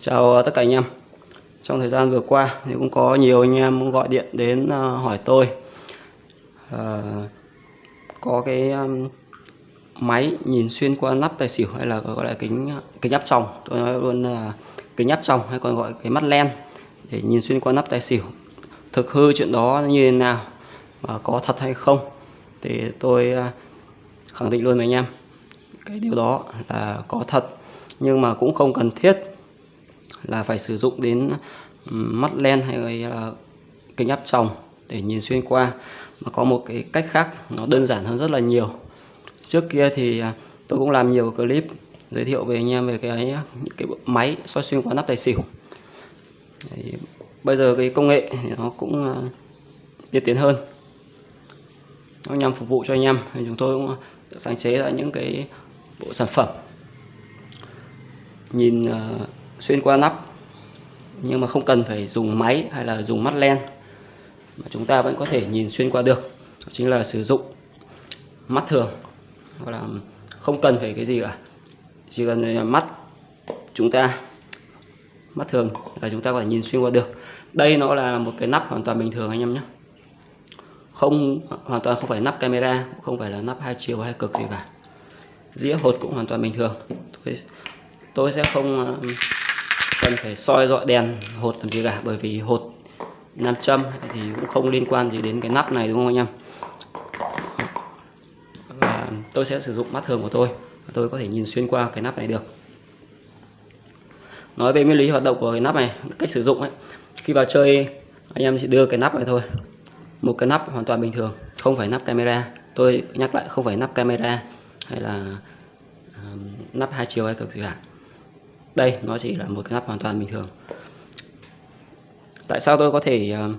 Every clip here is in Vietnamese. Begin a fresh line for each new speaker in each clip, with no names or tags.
Chào ờ, tất cả anh em. Trong thời gian vừa qua thì cũng có nhiều anh em gọi điện đến ờ, hỏi tôi à, Có cái um, máy nhìn xuyên qua nắp tài xỉu hay là gọi là kính kính áp tròng. Tôi nói luôn là kính áp tròng hay còn gọi cái mắt len Để nhìn xuyên qua nắp tài xỉu. Thực hư chuyện đó như thế nào và có thật hay không Thì tôi khẳng định luôn với anh em. Cái điều đó là có thật nhưng mà cũng không cần thiết là phải sử dụng đến mắt len hay là kính áp tròng để nhìn xuyên qua. Mà có một cái cách khác, nó đơn giản hơn rất là nhiều. Trước kia thì à, tôi cũng làm nhiều clip giới thiệu về anh em về cái, những cái máy soi xuyên qua nắp tài xỉu. Bây giờ cái công nghệ thì nó cũng à, tiên tiến hơn. Nó nhằm phục vụ cho anh em, thì chúng tôi cũng sáng chế ra những cái bộ sản phẩm. Nhìn à, xuyên qua nắp nhưng mà không cần phải dùng máy hay là dùng mắt len mà chúng ta vẫn có thể nhìn xuyên qua được. Đó chính là sử dụng mắt thường hoặc là không cần phải cái gì cả. Chỉ cần ờ, mắt chúng ta mắt thường là chúng ta có thể nhìn xuyên qua được. Đây nó là một cái nắp hoàn toàn bình thường anh em nhé. Không hoàn toàn không phải nắp camera không phải là nắp hai chiều hay cực gì cả. Dĩa hột cũng hoàn toàn bình thường. Tôi, tôi sẽ không ờ, cần phải soi dọi đèn hột làm gì cả bởi vì hột nam châm thì cũng không liên quan gì đến cái nắp này đúng không anh em? Và tôi sẽ sử dụng mắt thường của tôi tôi có thể nhìn xuyên qua cái nắp này được. Nói về nguyên lý hoạt động của cái nắp này cách sử dụng ấy khi vào chơi anh em chỉ đưa cái nắp này thôi. Một cái nắp hoàn toàn bình thường không phải nắp camera. Tôi nhắc lại không phải nắp camera hay là uh, nắp hai chiều hay cực gì cả đây nó chỉ là một cái nắp hoàn toàn bình thường. Tại sao tôi có thể uh,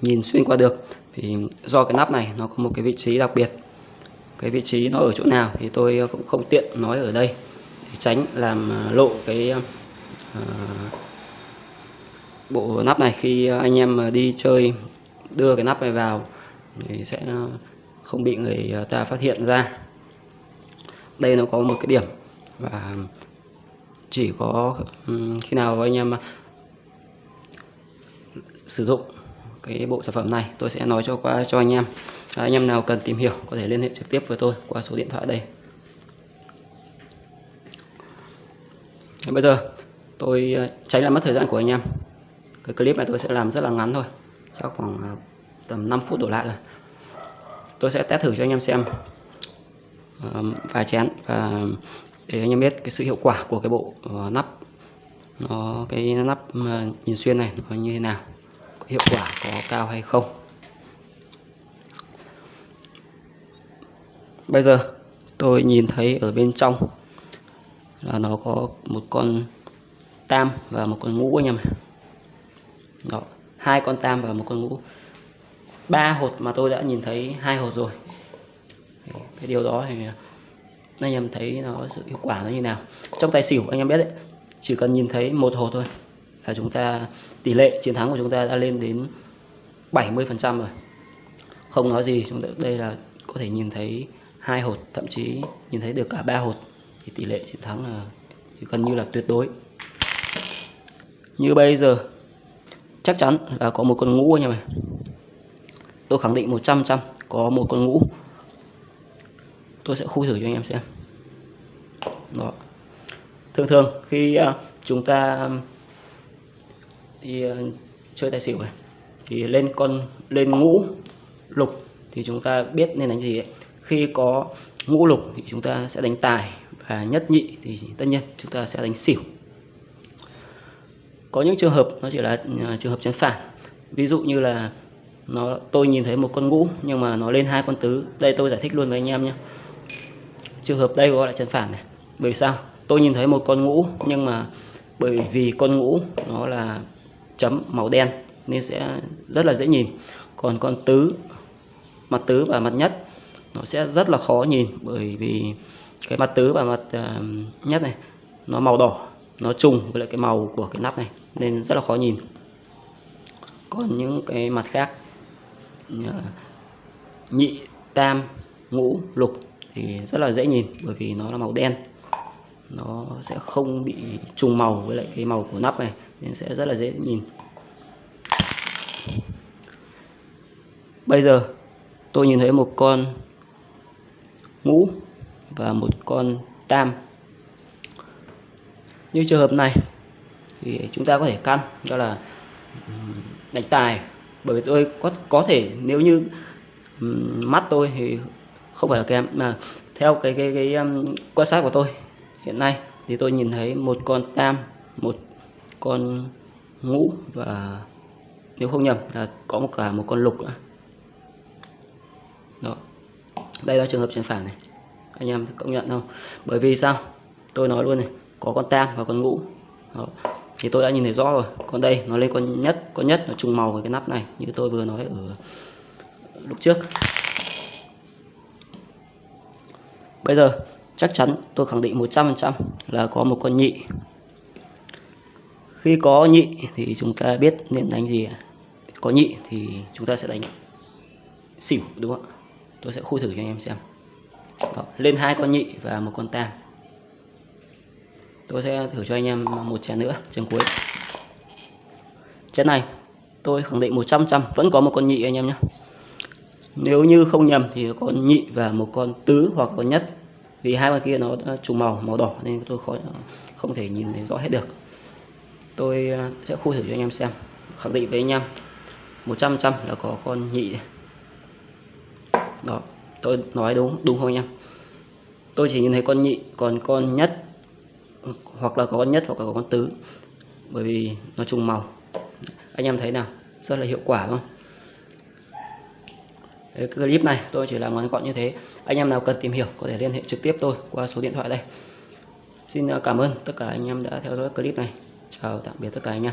nhìn xuyên qua được? Thì do cái nắp này nó có một cái vị trí đặc biệt. Cái vị trí nó ở chỗ nào thì tôi cũng không tiện nói ở đây để tránh làm ờ, lộ cái uh, bộ nắp này. Khi anh em đi chơi đưa cái nắp này vào thì sẽ không bị người ta phát hiện ra. Đây nó có một cái điểm và chỉ có khi nào anh em à, sử dụng cái bộ sản phẩm này, tôi sẽ nói cho qua, cho anh em. À, anh em nào cần tìm hiểu có thể liên hệ trực tiếp với tôi qua số điện thoại đây. Bây giờ tôi à, tránh làm mất thời gian của anh em. Cái clip này tôi sẽ làm rất là ngắn thôi, chắc khoảng tầm 5 phút đổ lại rồi. Tôi sẽ test thử cho anh em xem. Vài chén và để anh em biết cái sự hiệu quả của cái bộ uh, nắp. Nó cái nắp uh, nhìn xuyên này nó như thế nào? Có hiệu quả có cao hay không? Bây giờ tôi nhìn thấy ở bên trong là nó có một con tam và một con ngũ anh em đó hai con tam và một con ngũ. Ba hột mà tôi đã nhìn thấy hai hột rồi. Cái điều đó thì anh em thấy nó sự hiệu quả nó như nào. Trong tài xỉu, anh em biết đấy, chỉ cần nhìn thấy một hột thôi là chúng ta, tỷ lệ chiến thắng của chúng ta đã lên đến 70 phần trăm rồi. Không nói gì, chúng ta, đây là có thể nhìn thấy hai hột, thậm chí nhìn thấy được cả ba hột, thì tỷ lệ chiến thắng là gần như là tuyệt đối. Như bây giờ, chắc chắn là có một con ngũ anh em này tôi khẳng định 100 trăm có một con ngũ tôi sẽ khui thử cho anh em xem. Đó. Thường thường khi uh, chúng ta đi uh, chơi tài xỉu này thì lên con lên ngũ lục thì chúng ta biết nên đánh gì ấy. khi có ngũ lục thì chúng ta sẽ đánh tài và nhất nhị thì tất nhiên chúng ta sẽ đánh xỉu. Có những trường hợp nó chỉ là à, trường hợp chắn phản ví dụ như là nó tôi nhìn thấy một con ngũ nhưng mà nó lên hai con tứ. Đây tôi giải thích luôn với anh em nhé trường hợp đây gọi là chân phản này. Bởi sao? Tôi nhìn thấy một con ngũ nhưng mà bởi vì con ngũ nó là chấm màu đen nên sẽ rất là dễ nhìn. Còn con tứ mặt tứ và mặt nhất nó sẽ rất là khó nhìn bởi vì cái mặt tứ và mặt uh, nhất này nó màu đỏ nó trùng với lại cái màu của cái nắp này nên rất là khó nhìn. Còn những cái mặt khác nhị tam ngũ lục thì rất là dễ nhìn, bởi vì nó là màu đen. Nó sẽ không bị trùng màu với lại cái màu của nắp này, nên sẽ rất là dễ nhìn. Bây giờ tôi nhìn thấy một con ngũ và một con tam. Như trường hợp này thì chúng ta có thể căn, đó là đánh tài. Bởi vì tôi có có thể, nếu như mắt tôi thì không phải là kém mà theo cái cái cái um, quan sát của tôi hiện nay thì tôi nhìn thấy một con tam một con ngũ và nếu không nhầm là có một cả một con lục nữa. Đó. Đây là trường hợp trên phản này. Anh em công nhận không bởi vì sao? Tôi nói luôn này có con tam và con ngũ. Đó. thì tôi đã nhìn thấy rõ rồi. Còn đây nó lên con nhất con nhất nó trùng màu với cái nắp này như tôi vừa nói ở lúc trước bây giờ chắc chắn tôi khẳng định 100% là có một con nhị. Khi có nhị thì chúng ta biết nên đánh gì có nhị thì chúng ta sẽ đánh xỉu đúng không tôi sẽ khui thử cho anh em xem. Đó, lên hai con nhị và một con tam. Tôi sẽ thử cho anh em một chén nữa chén cuối. Chén này tôi khẳng định 100 trăm vẫn có một con nhị anh em nhé nếu như không nhầm thì có nhị và một con tứ hoặc con nhất. Vì hai con kia nó trùng màu màu đỏ nên tôi khó, không thể nhìn thấy rõ hết được. Tôi à, sẽ khui thử cho anh em xem. Khẳng định với anh em 100 trăm là có con nhị. Đó, tôi nói đúng đúng không anh em? Tôi chỉ nhìn thấy con nhị, còn con nhất, hoặc là có con nhất hoặc là có con tứ, bởi vì nó trùng màu. Anh em thấy nào? Rất là hiệu quả không? Cái clip này tôi chỉ làm ngắn gọn như thế. Anh em nào cần tìm hiểu có thể liên hệ trực tiếp tôi qua số điện thoại đây. Xin à, cảm ơn tất cả anh em đã theo dõi clip này. Chào tạm biệt tất cả anh em.